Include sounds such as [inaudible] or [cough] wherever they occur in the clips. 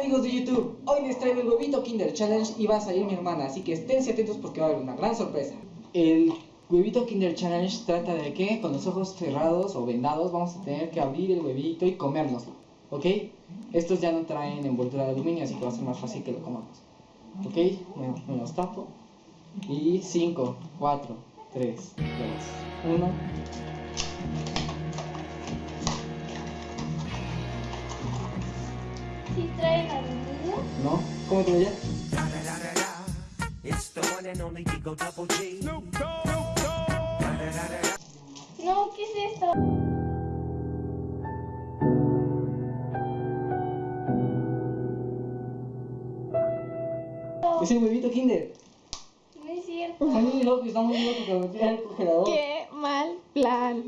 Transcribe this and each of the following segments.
Amigos de YouTube, hoy les traigo el huevito Kinder Challenge y va a salir mi hermana, así que esténse atentos porque va a haber una gran sorpresa. El huevito Kinder Challenge trata de que con los ojos cerrados o vendados vamos a tener que abrir el huevito y comérnoslo, ¿ok? Estos ya no traen envoltura de aluminio, así que va a ser más fácil que lo comamos. ¿Ok? Bueno, me los tapo. Y 5, 4, 3, 2, 1. ¿Sí traen aluminio? ¿No? ¿Cómo te llamas? No, ¿qué es esto? Es el huevito Kinder. No es cierto. Está muy loco, está muy loco, pero me tira el congelador. Qué mal plan.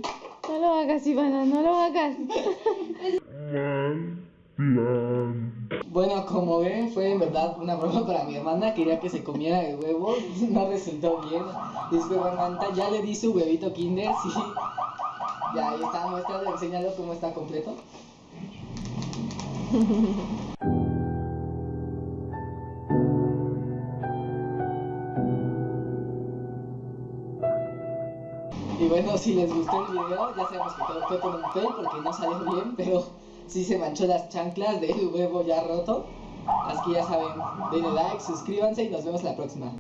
No lo hagas, Ivana, no lo hagas. [laughs] Bueno, como ven, fue en verdad una broma para mi hermana. Quería que se comiera el huevo. [laughs] No resultó bien. Disculpa, hermanita. Ya le di su huevito Kinder, [laughs] sí. Ya, ahí está, muestra, enséñalo cómo está completo. [laughs] Y bueno, si les gustó el video, ya sabemos que todo fue por un fail porque no salió bien, pero sí se manchó las chanclas del huevo ya roto. Así que ya saben, denle like, suscríbanse y nos vemos la próxima.